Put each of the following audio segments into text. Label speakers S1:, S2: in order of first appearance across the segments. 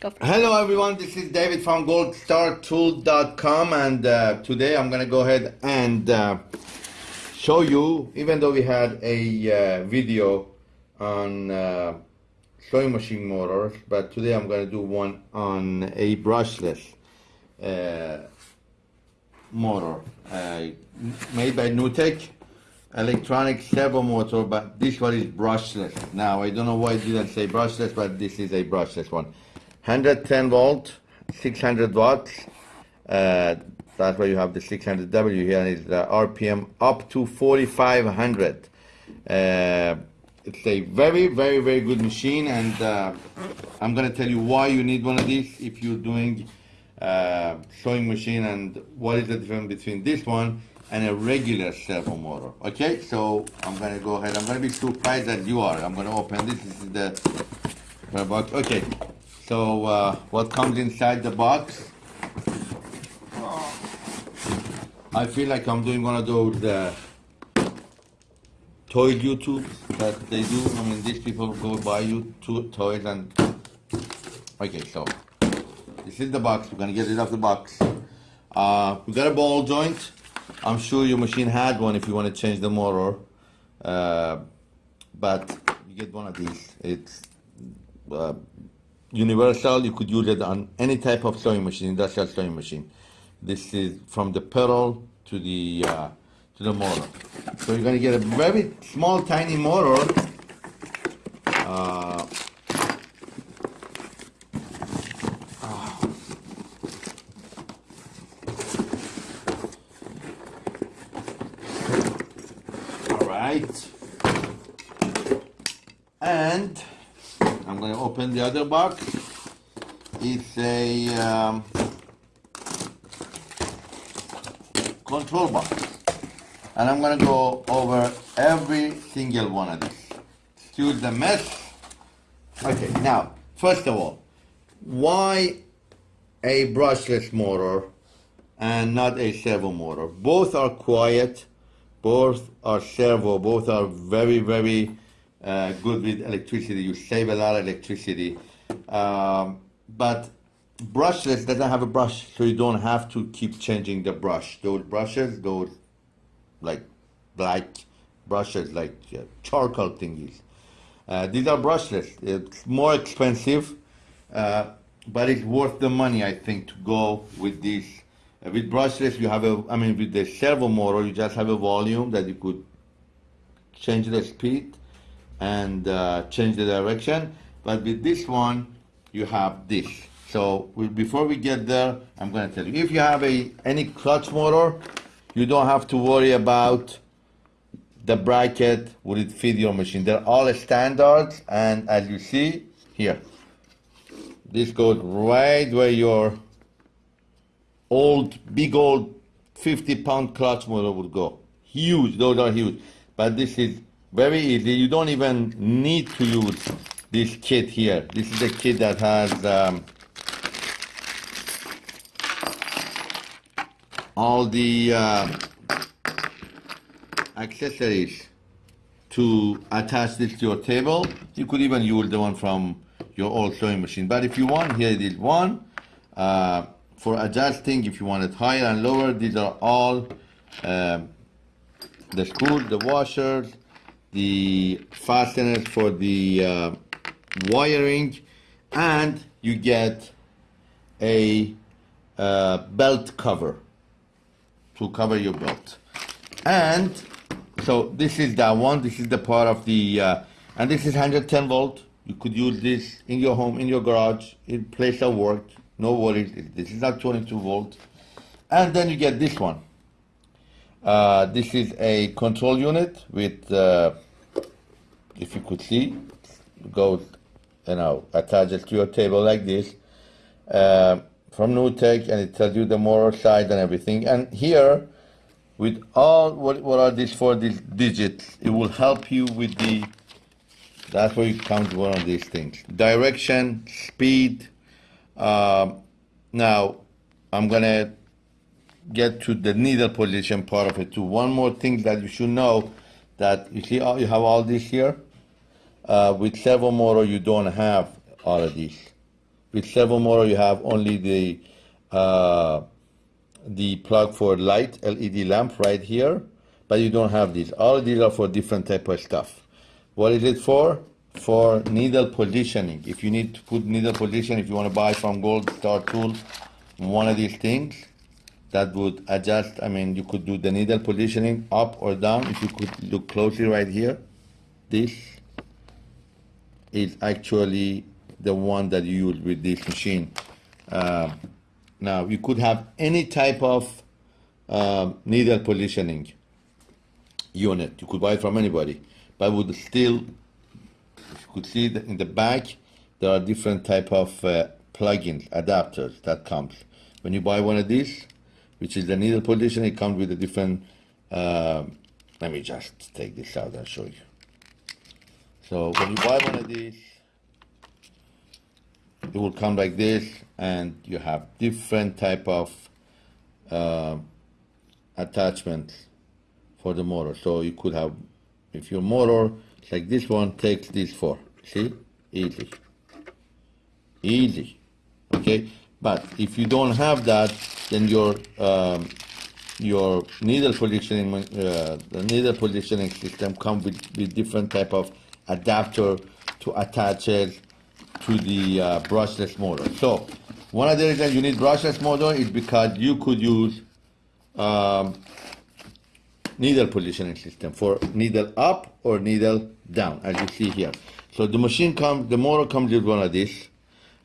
S1: Hello everyone, this is David from goldstartool.com and uh, today I'm going to go ahead and uh, show you, even though we had a uh, video on uh, sewing machine motors, but today I'm going to do one on a brushless uh, motor made by Nutec electronic servo motor, but this one is brushless. Now, I don't know why it didn't say brushless, but this is a brushless one. 110 volt, 600 watts. Uh, that's why you have the 600W here, and it's the RPM up to 4500. Uh, it's a very, very, very good machine, and uh, I'm going to tell you why you need one of these if you're doing uh, sewing machine and what is the difference between this one and a regular servo motor. Okay, so I'm gonna go ahead. I'm gonna be surprised as you are. I'm gonna open this. This is the the box. Okay, so uh, what comes inside the box? I feel like I'm doing one of those uh, toy YouTube that they do. I mean, these people go buy you two toys and. Okay, so this is the box. We're gonna get rid of the box. Uh, we got a ball joint. I'm sure your machine had one if you want to change the motor. Uh, but you get one of these. It's uh, universal. You could use it on any type of sewing machine, industrial sewing machine. This is from the pedal to the uh, to the motor. So you're gonna get a very small, tiny motor. Uh, All right. And open the other box. It's a um, control box. And I'm going to go over every single one of these. Excuse the mess. Okay, now, first of all, why a brushless motor and not a servo motor? Both are quiet, both are servo, both are very, very uh, good with electricity. You save a lot of electricity. Um, but brushless doesn't have a brush, so you don't have to keep changing the brush. Those brushes, those like black brushes, like uh, charcoal thingies. Uh, these are brushless. It's more expensive, uh, but it's worth the money, I think, to go with these. Uh, with brushless, you have a, I mean, with the servo motor, you just have a volume that you could change the speed and uh, change the direction. But with this one, you have this. So we, before we get there, I'm going to tell you, if you have a any clutch motor, you don't have to worry about the bracket will it fit your machine. They're all standards, and as you see here, this goes right where your old, big old 50 pound clutch motor would go. Huge, those are huge. But this is very easy. You don't even need to use this kit here. This is a kit that has um, all the uh, accessories to attach this to your table. You could even use the one from your old sewing machine. But if you want, here it is one. Uh, for adjusting, if you want it higher and lower, these are all um, the screws, the washers, the fasteners for the uh, wiring, and you get a uh, belt cover to cover your belt. And so this is that one. This is the part of the, uh, and this is 110 volt. You could use this in your home, in your garage, in place of work. No worries. This is not 22 volt. And then you get this one. Uh, this is a control unit with, uh, if you could see, go, you know, attach it to your table like this. Uh, from Nutec, and it tells you the motor size and everything. And here, with all what what are these these digits, it will help you with the. That's where you count one of these things: direction, speed. Um, now, I'm gonna get to the needle position part of it too. One more thing that you should know that you see you have all this here. Uh, with servo motor, you don't have all of these. with servo motor you have only the uh, the plug for light LED lamp right here, but you don't have these. All these are for different type of stuff. What is it for? For needle positioning. If you need to put needle position, if you want to buy from Gold Star Tool, one of these things that would adjust, I mean, you could do the needle positioning up or down. If you could look closely right here, this is actually the one that you use with this machine. Uh, now, you could have any type of uh, needle positioning unit. You could buy it from anybody, but would still, you could see in the back, there are different type of uh, plugins, adapters that comes. When you buy one of these, which is the needle position, it comes with a different, uh, let me just take this out and show you. So when you buy one of these, it will come like this and you have different type of uh, attachments for the motor. So you could have if your motor like this one takes this four. See? Easy. Easy. Okay? But if you don't have that then your um, your needle positioning uh, the needle positioning system comes with, with different type of adapter to attach it to the uh, brushless motor. So one of the reasons you need brushless motor is because you could use um, needle positioning system for needle up or needle down, as you see here. So the machine comes, the motor comes with one of these.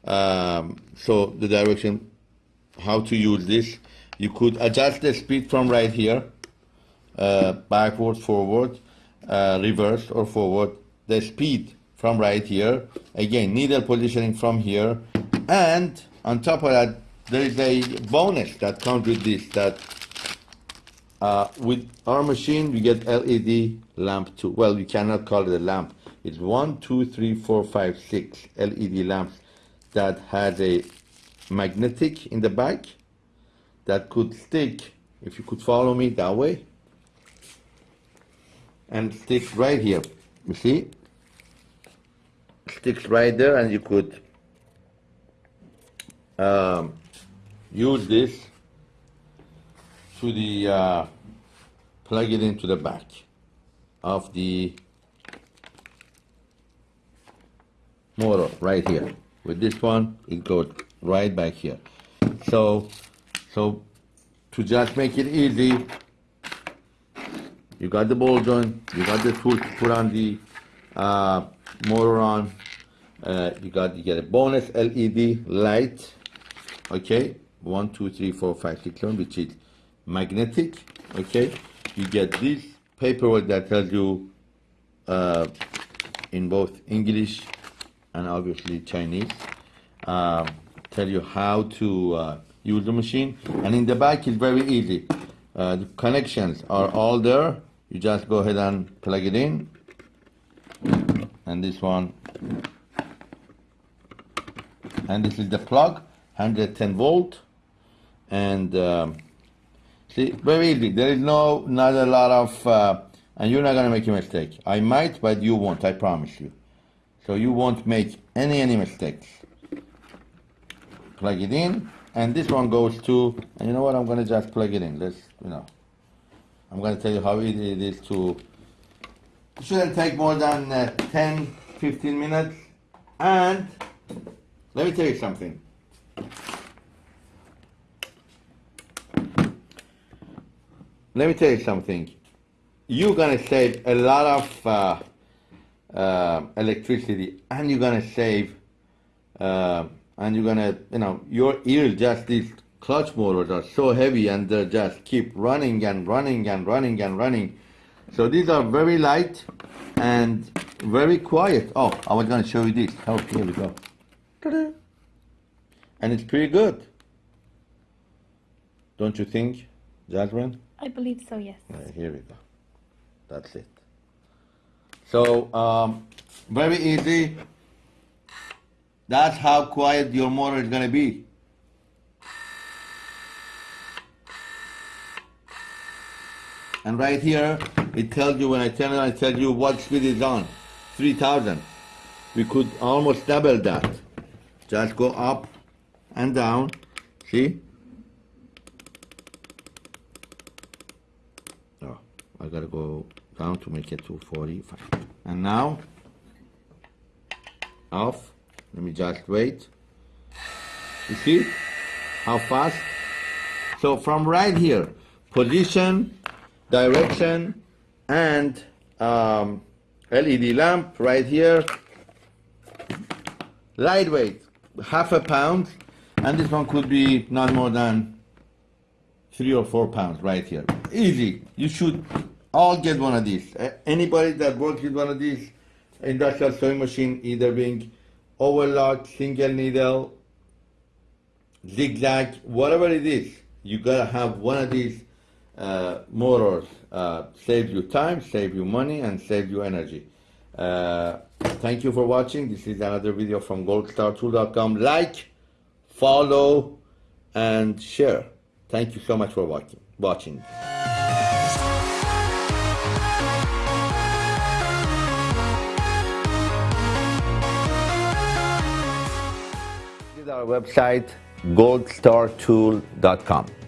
S1: Um, so the direction, how to use this, you could adjust the speed from right here, uh, backward, forward, uh, reverse or forward, the speed from right here. Again, needle positioning from here. And on top of that, there is a bonus that comes with this that uh, with our machine, we get LED lamp too. Well, you cannot call it a lamp. It's one, two, three, four, five, six LED lamps that has a magnetic in the back that could stick, if you could follow me that way, and stick right here. You see? sticks right there and you could um, use this to the uh, plug it into the back of the motor right here with this one it goes right back here so so to just make it easy you got the ball joint you got the tool to put on the uh, motor on. Uh, you got you get a bonus LED light. Okay, one, two, three, four, five, six, seven, which is magnetic. Okay, you get this paperwork that tells you uh, in both English and obviously Chinese. Um, tell you how to uh, use the machine, and in the back is very easy. Uh, the connections are all there. You just go ahead and plug it in. And this one. And this is the plug 110 volt. And um, see very easy. There is no not a lot of uh, and you're not gonna make a mistake. I might but you won't I promise you. So you won't make any any mistakes. Plug it in and this one goes to and you know what? I'm gonna just plug it in. Let's you know I'm gonna tell you how easy it is to it shouldn't take more than uh, 10, 15 minutes. And let me tell you something. Let me tell you something. You're gonna save a lot of uh, uh, electricity, and you're gonna save, uh, and you're gonna, you know, your ears just these clutch motors are so heavy, and they just keep running and running and running and running so these are very light and very quiet. Oh, I was going to show you this. Oh, here we go. And it's pretty good. Don't you think, Jasmine?
S2: I believe so, yes.
S1: Right, here we go. That's it. So, um, very easy. That's how quiet your motor is going to be. And right here, it tells you when I turn it on, it tells you what speed is on. 3000. We could almost double that. Just go up and down. See? Oh, I gotta go down to make it to 45. And now, off. Let me just wait. You see how fast? So from right here, position, direction, and um, LED lamp right here. Lightweight, half a pound, and this one could be not more than three or four pounds right here. Easy. You should all get one of these. Anybody that works with one of these industrial sewing machine, either being overlock, single needle, zigzag, whatever it is, you gotta have one of these uh, motors. Uh, save you time, save you money, and save you energy. Uh, thank you for watching. This is another video from goldstartool.com. Like, follow, and share. Thank you so much for watching. Watching. This is our website goldstartool.com.